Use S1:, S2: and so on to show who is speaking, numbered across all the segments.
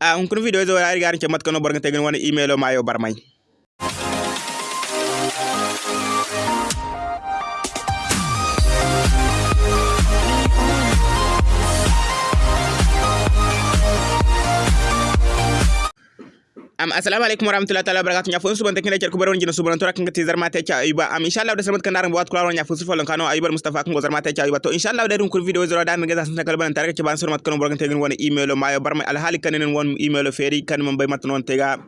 S1: a hun kun video zo ari garin ke mat kono borga tegen wona email o mayo barmay am assalamu alaikum warahmatullahi taala wabarakatuh. Nya fonsu ban takinda kerku baron jina subaran tora kan tizar mata cha ayuba. Am inshallah da sarmat kan daran bawat kula nya fonsu falan kano ayubar mustafa kan gozar mata cha ayuba. To inshallah da rin kur video zero dan gaza sun kalban tare ke ban sarmat kan borgan tegin wani email mayo barma alhali kan nen won email feri kan mun bai mata non tega.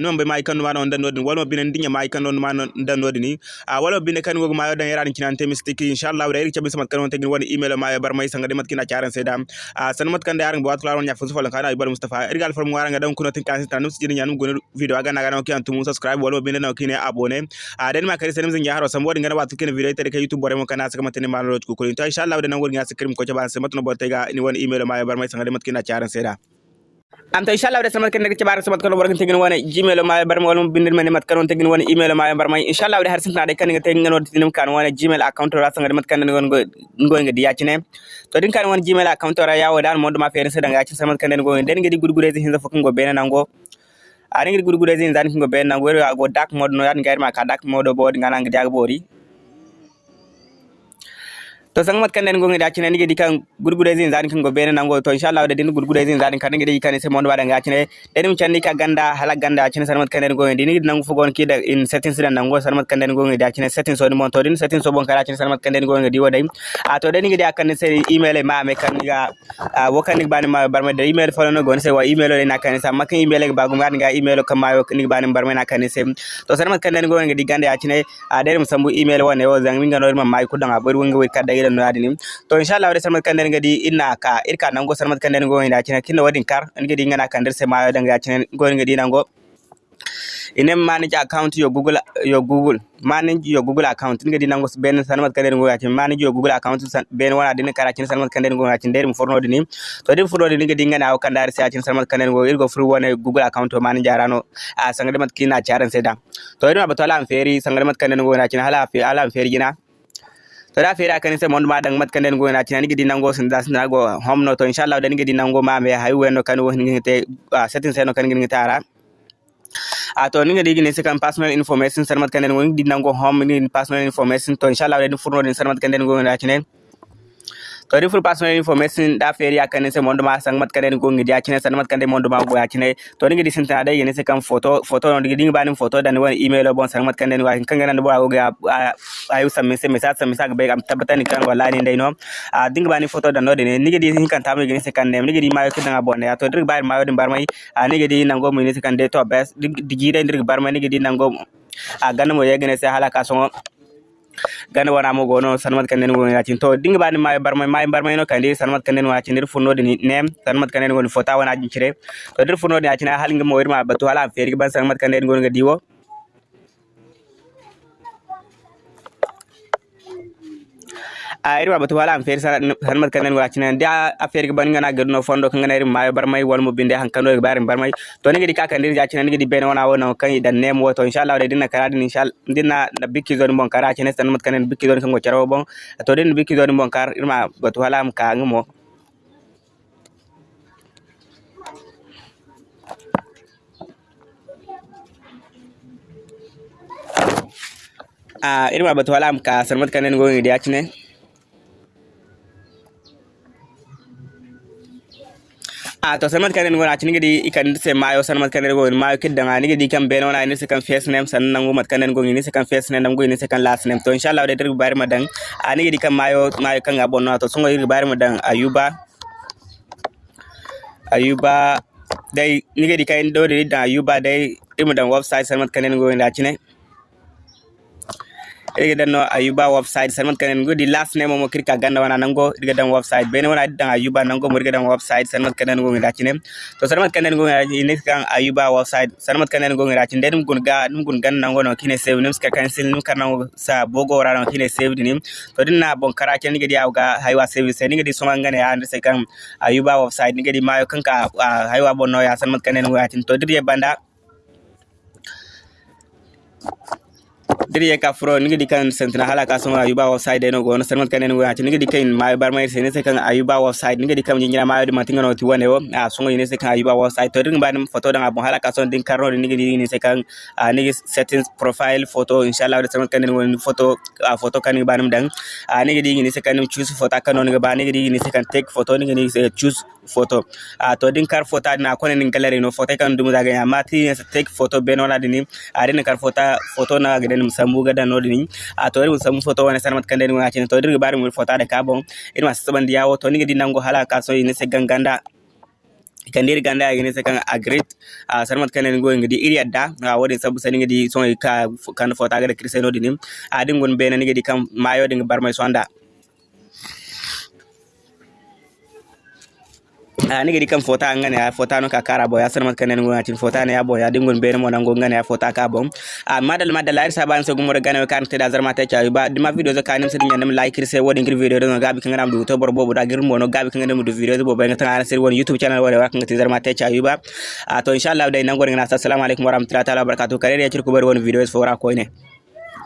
S1: Non bai mai kan ma non dan nodin wala bin dinya mai kan non ma dan nodini ah, wala bin kan gogo mayo dan yaran kinan temis tiki inshallah da rin ban sarmat kan tegin wani email mayo barma sanga de mat kina charan sai da ah, sarmat kan daran bawat kula nya fonsu falan kano ayubar mustafa. Irgal formu waranga dan kuno tin kan tan nus jirin gune video aga nagana oki antum subscribe walo bine na oki ne abone. Ah, A den ma kare sanim zin haro sam wodin gana batu kin video ita ke youtube bore mun kana saka mata ne malalo ko ko insha Allah da nan gurin ya sikrim ko ba sai mata no botai ga ni wani email ma ya bar mai sangale mat kina charan sai da am to inshallah da samat kan ci bara samat kan wargan tegin wona gmail ma bar mo walum bindir men matkan kan on tegin wona email ma bar mai inshallah da har sin tade kan ngate ngano tinum kan wona gmail account ra sangar mat kan ngon ngon ngadi yacine to din kan wona gmail account ra yawo dan mo do ma fere sedanga yacin samat kan ngon den ngadi gurgure zin fo kan go bena nango. aringir gurgude zin zan kingo ben na gweru ago dark mode no yan gair ma ka dark mode board ngana ngi dag bori to sangat mat kanen gonga dachine ni gedi kan gurgure zin zani kan gobe nan go to inshallah da din gurgure zin zani kan gedi kan sai mon wadan gachine den mun channi ka ganda hala ganda achine sanmat mat kanen gonga ɗin nan fu gon ki da in settings sidan nan go sanmat kan den gonga dachine settings on mon to din settings so bon kala achine sanmat mat kanen gonga di wadai a to den gedi kan sai email e ma me kan ga wokan ni bani ma barma da email fa no gon sai wa email le na kan sai makan email e ga gum ga ga email ka ma ni bani barma na kan sai to sanmat mat kanen gonga di ganda achine a den mun sambu email wa ne wa zan minga no ma mai kudan a bar wanga wai kada no adini to inshallah wade sarmat kanden ngadi inna ka irka nango sarmat kanden ngo ina kina kinno wadin kar ngadi ngana kandar se ma danga kina ngo ngadi nango inem manage account yo google yo google manage yo google account ngadi nango ben sarmat kanden go yacin manage yo google account ben wana din kara cin sarmat kanden go yacin der forno dini to dem forno dini ngadi ngana o kandar se yacin sarmat kanden ngo irgo fru wana google account to manage arano a kina charan se to ina batala am feri sangade mat kanden go yacin hala fi ala am to da fere akani se mondu madan mat kanden go na gidi nango sin das na go homno to inshallah da gidi nango ma me hay weno kan wo ngite setting se no kan a to ninga digi ne sekan personal information sarmat kanden go gidi nango home ni personal information to inshallah da furno din sarmat kanden go na tinani to di full personal information da feri akane se mondo ma sang mat kane go ngidi akine san mat kane mondo ma go akine to ngi di sinta da yene se kan photo photo no ngi bani photo dan wani email bon sang mat kane wa kan ngana bo go ayu sam se message sam message be am tabata ni kan wala ni no a dinga bani photo dan no de ngi di hin kan tamu ngi se kan ne ngi di mayo kidan bon ya to dir mayo din bar mai. A ngi di nango mu ni se kan de to bes digi de dir bar mai ngi di nango a ganna mo yegene se halaka so gana wana mo gono sanmat kanen go ngati to dinga bani may barma may barma no kandi sanmat kanen wa tinir funno ni nem sanmat kanen go fota wana jincire to dir funno ni atina hal ngam wirma batu hala feri ban sanmat kanen go ngadi wo iri wa batu wala am feri san mat kanen wala cinan da a feri ban ngana gadno fondo kan ngana iri mayo barmai wal mu binde han kano barin barmai to ne gidi ka kan dirja cinan gidi bene wana wona kan idan nem wo to inshallah de dinna kara inshallah dinna na bikki zon bon kara cinan san mat kanen bikki zon kan go charo bon to din bikki zon bon kar irma batu wala am ka ngmo a irma batu wala am ka san mat kanen go ngidi cinan a to sanmat kanen gona cin gidi ikan se mayo sanmat kanen go mayo kidda ngani gidi kan beno na ni se kan face name san nango mat kanen go ni se kan face name go ni se kan last name. To inshallah de dir bari madan ani gidi kan mayo mayo kan abon na to sungo dir bari madan ayuba. Ayuba dai ni gidi kan do de da ayuba dai imu dan website sanmat kanen go nda cine irga dan ayuba website. Sanmat kanen go di last name mo kirka ganda wana nango. Irga dan website. Bene wana dan ayuba nango mo irga dan website sanmat kanen go ngira chine to sanmat kanen go ngira ni kan ayuba website. Sanmat kanen go ngira chine dum gun ga dum gun gan nango no kine save nim ska cancel nim kan nango sa bogo wara no kine save nim to din na bon kara ken ngi di awga haywa save se. Ngi di soma ngane ya ndse kan ayuba website. Ngi di mayo kanka haywa bon no ya. Sanmat kanen go ngira chine to dir banda diri ka fro nigi dikan sentina hala ka ayuba offside no go no sermat kanen go ati nigi dikan ma bar mai sene se kan ayuba offside nigi dikam jinyira ma yodi matinga no tiwane wo a songa yine se kan ayuba offside to dinga banum photo danga bon hala ka son din karno nigi digi ni se kan nigi settings profile photo inshallah da sermat kanen go photo photo kan banum dang nigi digi ni se kan choose photo kan no nigi ba nigi digi ni se kan take photo nigi ni se choose photo. A to din kar photo na kone nin gallery no photo kan dum daga mati take photo be no ben din a din kar photo photo na ga din musambu ga dan to din musambu photo wa wana sarmat kan din wa to din ga bari mu photo da ka bon in ma saban diya to ni ga hala ka so ni se ganganda kandir ganda agene sa kan agrit a sarmat kan ngo ngidi iri adda a wodi sabu sani ngidi so ka kan fota agre kristeno dinim a adin gon bena ngidi kam mayo ding barmay so anda. Ani gidi kam fota ngane ya fota no ka kara bo ya sarmat kanen ngona tin fota ne ya bo ya dingon be mo nango ngane ya fota ka bo. A madal madal ay saban so gumo gane kan te da zarma te cha ba. Dima video zo kanim se nyandam like se wodi ngir video do gabi kan ngam du to bor bobu da gir mo no gabi kan ngam du video bo be ngata se woni youtube channel wodi wa kan te zarma te cha ba. A to inshallah dai nango ngana assalamu alaikum warahmatullahi ta'ala barakatuh kare ya cirku bar woni video fo ra ko ne.